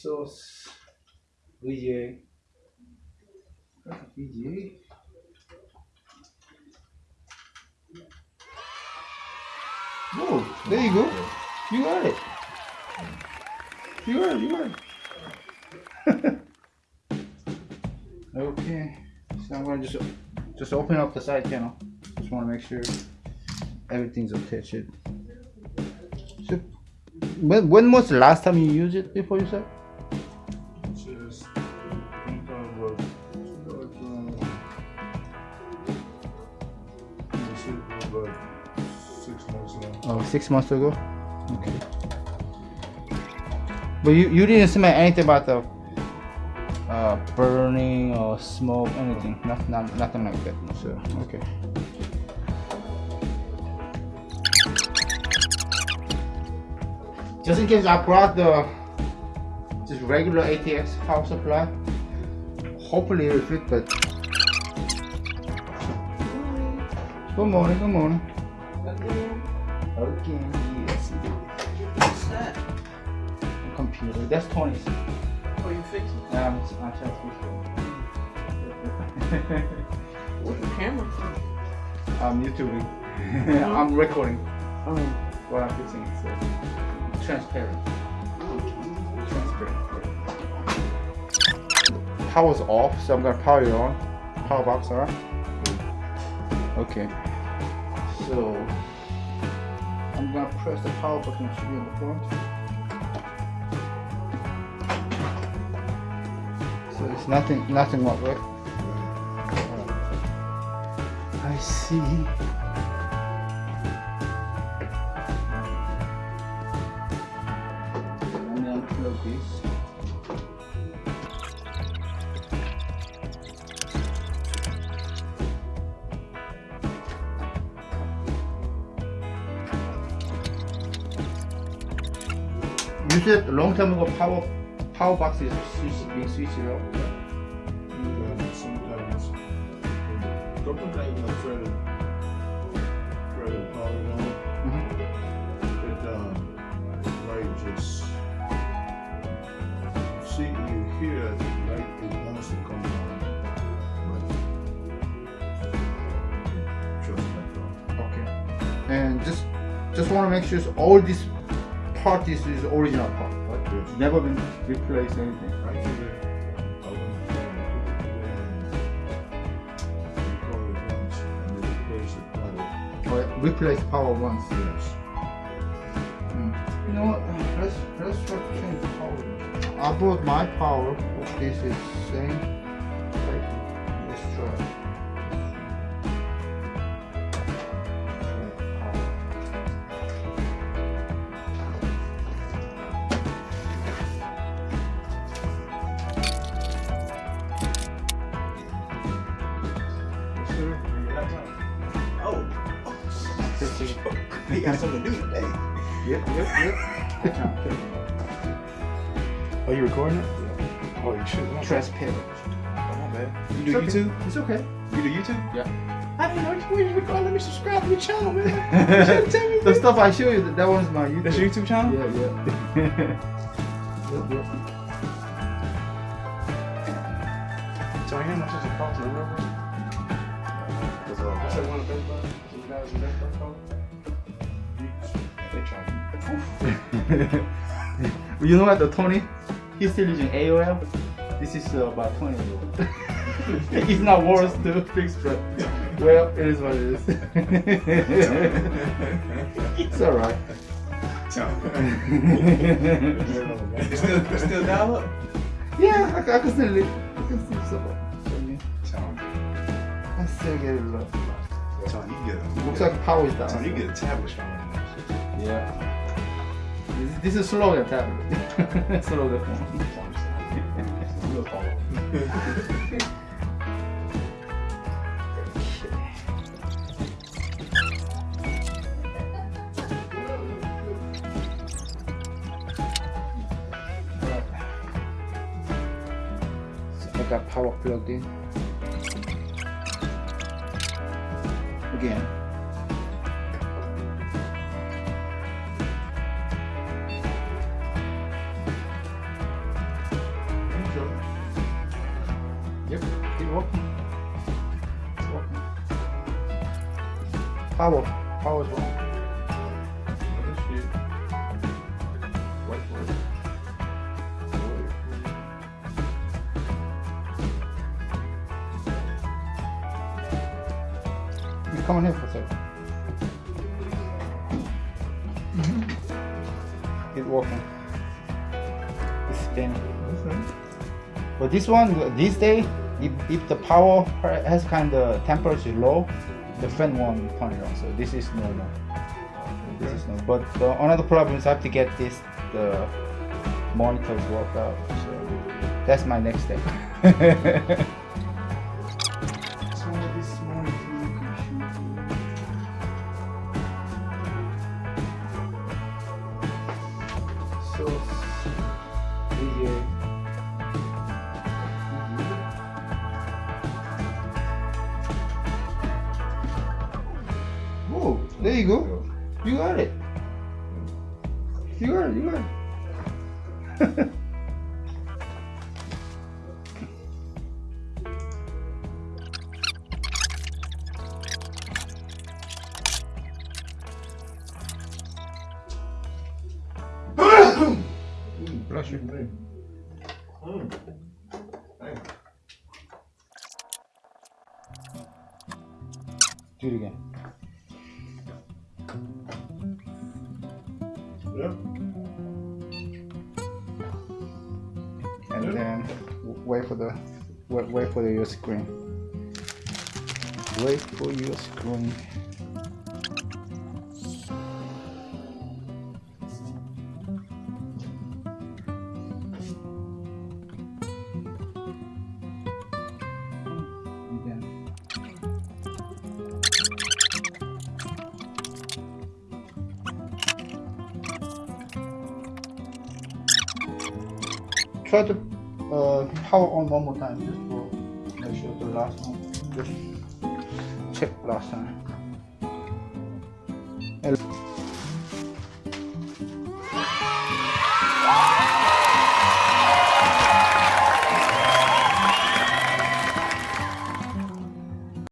source VGA. VGA. Oh, there you go. You got it. You got it. You got it. okay. So I'm gonna just just open up the side panel. Just want to make sure everything's attached. So, when when was the last time you used it before you said? Oh, six months ago. Okay. But you you didn't smell anything about the uh, burning or smoke, anything. Not, not nothing like that. So okay. Just in case I brought the just regular ATX power supply. Hopefully it will fit, but good morning, good morning. Okay, yes. What's that? Computer. That's Tony's. Oh, you fixing? Yeah, I'm, I'm to fix What's the camera for? I'm YouTubing. Mm-hmm. I'm recording Oh. what I'm fixing. So transparent. Transparent. Power's off, so I'm gonna power it on. Power box, alright? Mm. Okay. So I'm gonna press the power button to be on the front. So it's nothing nothing wrong, right? I see. Said a long time ago power power box is switch, being switched off. And sometimes, a couple of times I tried to, try to power it on. Mhm. It, um, light just, see, you hear that it wants to come on. But, just like that. Okay. And just just want to make sure all this part is, is original part, right? Yes. Never been replaced anything. I did it, I went, uh, put it in, we call it once, and it replaced power. Replace power once. Yes. Mm. You know what? Let's let's try to change the power. I brought my power. This is same. He got something to do today. Yep, yep, yep. Good job, good. Oh, you recording it? Oh, you should. My Transparent. bad. My bad. You do It's okay. YouTube? It's okay. You do YouTube? Yeah. I didn't know you were. Let me subscribe to your channel, man. You tell me, The stuff I show you, that one's my YouTube. That's your YouTube channel? Yeah, yeah. yep, yep. So I hear much does it cost to? Because uh, what's that one Buy? Those guys in call it? They charge you. you know what, the Tony? He's still using AOL. This is uh, about 20 years old. it's not worth to fix, but well, it is what it is. it's alright. Still, still dial up? yeah, I, I can still live. I can still support. I still get it low. Tony, you get a, Looks like power is down. Tony, you get a tablet stronger than that. Yeah. This, this is slower tablet. slower phone. Real follow. So I got power plugged in. Again. Working. It's working. Power. Power's working. Shit. Wait for it. Wait. You come on here for a second. It's working. It's spinning. Okay. But this one, this day, if, if the power has kind of temperature low, the fan won't turn on. So this is normal. This is normal. But the, another problem is I have to get this the monitors worked out. So that's my next step. So this so you go. You got it. You got it. You got it. Bless you. Mm. Do it again. Yeah. And Yeah. then wait for the wait, wait for the, your screen. Wait for your screen. Try to uh, power on one more time just for make sure the last one just check last time. And